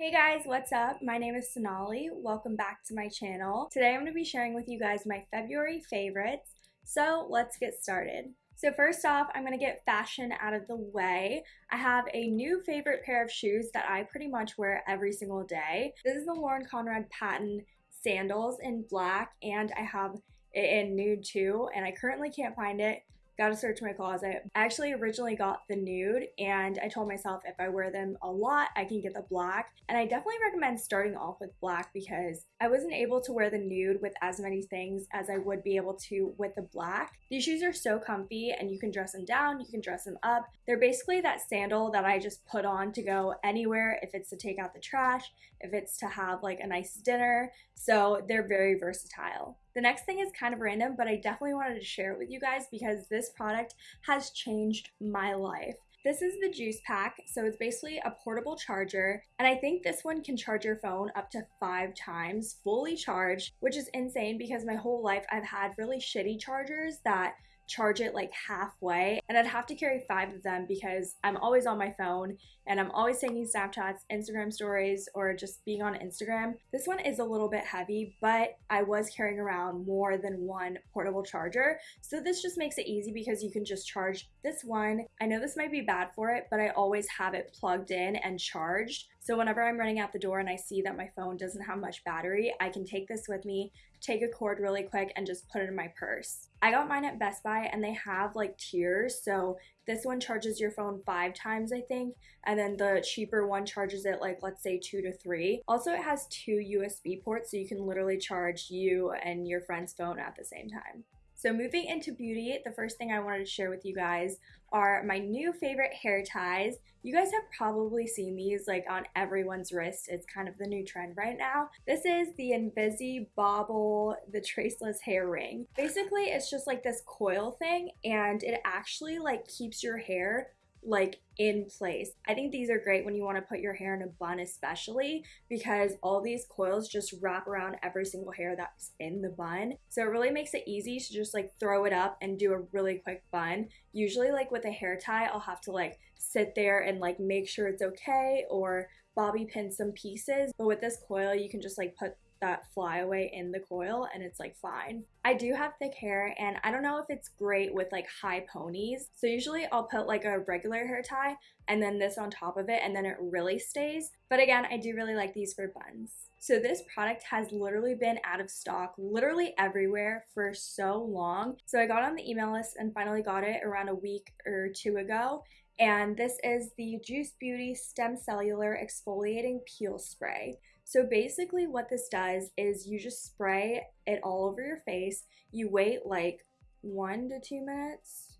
Hey guys, what's up? My name is Sonali. Welcome back to my channel. Today I'm going to be sharing with you guys my February favorites. So let's get started. So first off, I'm going to get fashion out of the way. I have a new favorite pair of shoes that I pretty much wear every single day. This is the Lauren Conrad Patent sandals in black and I have it in nude too and I currently can't find it Gotta search my closet. I actually originally got the nude and I told myself if I wear them a lot, I can get the black. And I definitely recommend starting off with black because I wasn't able to wear the nude with as many things as I would be able to with the black. These shoes are so comfy and you can dress them down, you can dress them up. They're basically that sandal that I just put on to go anywhere if it's to take out the trash, if it's to have like a nice dinner. So they're very versatile. The next thing is kind of random, but I definitely wanted to share it with you guys because this product has changed my life. This is the Juice Pack, so it's basically a portable charger, and I think this one can charge your phone up to five times fully charged, which is insane because my whole life I've had really shitty chargers that charge it like halfway and I'd have to carry five of them because I'm always on my phone and I'm always taking Snapchats, Instagram stories, or just being on Instagram. This one is a little bit heavy, but I was carrying around more than one portable charger. So this just makes it easy because you can just charge this one. I know this might be bad for it, but I always have it plugged in and charged. So whenever I'm running out the door and I see that my phone doesn't have much battery, I can take this with me, take a cord really quick, and just put it in my purse. I got mine at Best Buy and they have like tiers. So this one charges your phone five times, I think, and then the cheaper one charges it like, let's say, two to three. Also, it has two USB ports, so you can literally charge you and your friend's phone at the same time. So moving into beauty, the first thing I wanted to share with you guys are my new favorite hair ties. You guys have probably seen these like on everyone's wrist. It's kind of the new trend right now. This is the Invisibobble, the traceless hair ring. Basically, it's just like this coil thing and it actually like keeps your hair like in place. I think these are great when you want to put your hair in a bun especially because all these coils just wrap around every single hair that's in the bun. So it really makes it easy to just like throw it up and do a really quick bun. Usually like with a hair tie, I'll have to like sit there and like make sure it's okay or bobby pin some pieces. But with this coil, you can just like put that flyaway in the coil and it's like fine. I do have thick hair and I don't know if it's great with like high ponies. So usually I'll put like a regular hair tie and then this on top of it and then it really stays. But again, I do really like these for buns. So this product has literally been out of stock literally everywhere for so long. So I got on the email list and finally got it around a week or two ago and this is the Juice Beauty Stem Cellular Exfoliating Peel Spray. So basically what this does is you just spray it all over your face. You wait like one to two minutes.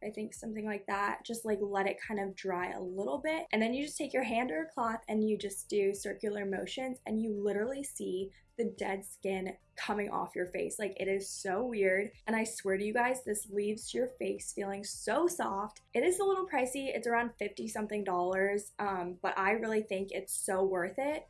I think something like that. Just like let it kind of dry a little bit. And then you just take your hand or a cloth and you just do circular motions and you literally see the dead skin coming off your face. Like it is so weird. And I swear to you guys, this leaves your face feeling so soft. It is a little pricey. It's around 50 something dollars. Um, but I really think it's so worth it.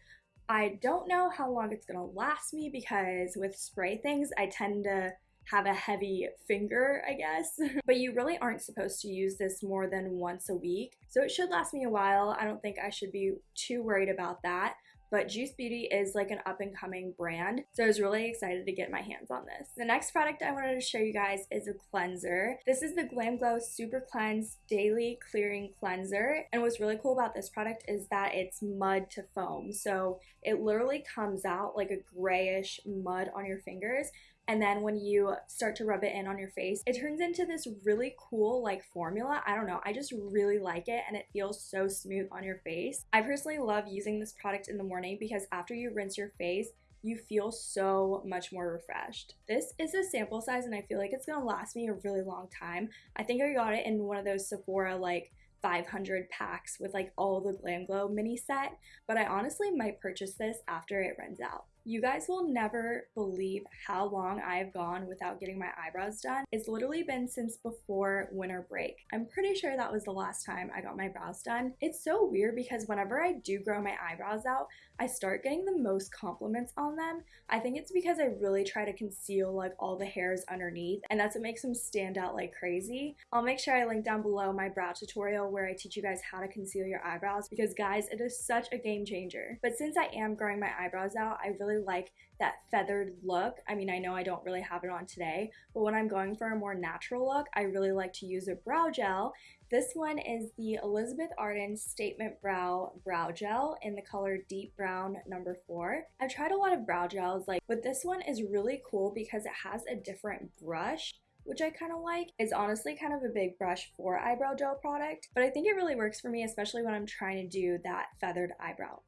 I don't know how long it's gonna last me because with spray things, I tend to have a heavy finger, I guess. but you really aren't supposed to use this more than once a week. So it should last me a while. I don't think I should be too worried about that but Juice Beauty is like an up and coming brand. So I was really excited to get my hands on this. The next product I wanted to show you guys is a cleanser. This is the GlamGlow Super Cleanse Daily Clearing Cleanser. And what's really cool about this product is that it's mud to foam. So it literally comes out like a grayish mud on your fingers and then when you start to rub it in on your face, it turns into this really cool like formula. I don't know, I just really like it and it feels so smooth on your face. I personally love using this product in the morning because after you rinse your face, you feel so much more refreshed. This is a sample size and I feel like it's gonna last me a really long time. I think I got it in one of those Sephora like 500 packs with like all the GlamGlow mini set, but I honestly might purchase this after it runs out. You guys will never believe how long I've gone without getting my eyebrows done. It's literally been since before winter break. I'm pretty sure that was the last time I got my brows done. It's so weird because whenever I do grow my eyebrows out, I start getting the most compliments on them. I think it's because I really try to conceal like all the hairs underneath and that's what makes them stand out like crazy. I'll make sure I link down below my brow tutorial where I teach you guys how to conceal your eyebrows because guys, it is such a game changer. But since I am growing my eyebrows out, I really really like that feathered look. I mean, I know I don't really have it on today, but when I'm going for a more natural look, I really like to use a brow gel. This one is the Elizabeth Arden Statement Brow Brow Gel in the color Deep Brown number 4. I've tried a lot of brow gels, like, but this one is really cool because it has a different brush which I kind of like. It's honestly kind of a big brush for eyebrow gel product, but I think it really works for me, especially when I'm trying to do that feathered eyebrow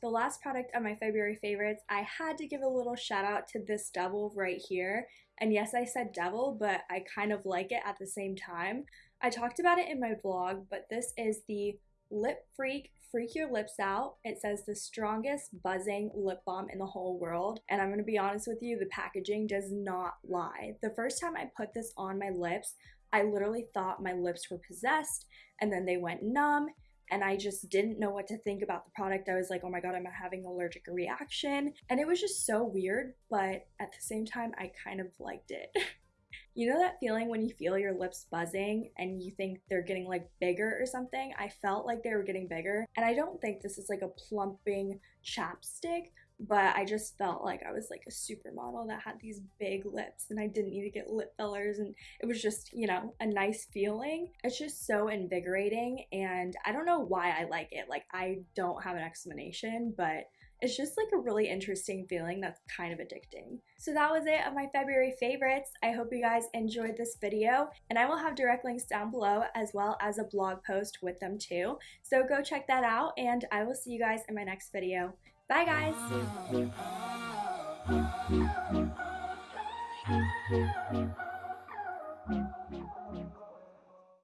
the last product of my February favorites, I had to give a little shout out to this devil right here. And yes, I said devil, but I kind of like it at the same time. I talked about it in my vlog, but this is the Lip Freak Freak Your Lips Out. It says the strongest buzzing lip balm in the whole world. And I'm going to be honest with you, the packaging does not lie. The first time I put this on my lips, I literally thought my lips were possessed and then they went numb and I just didn't know what to think about the product. I was like, oh my god, I'm having an allergic reaction? And it was just so weird, but at the same time, I kind of liked it. you know that feeling when you feel your lips buzzing and you think they're getting like bigger or something? I felt like they were getting bigger, and I don't think this is like a plumping chapstick, but I just felt like I was like a supermodel that had these big lips and I didn't need to get lip fillers and it was just, you know, a nice feeling. It's just so invigorating and I don't know why I like it. Like I don't have an explanation, but it's just like a really interesting feeling that's kind of addicting. So that was it of my February favorites. I hope you guys enjoyed this video and I will have direct links down below as well as a blog post with them too. So go check that out and I will see you guys in my next video. Bye, guys.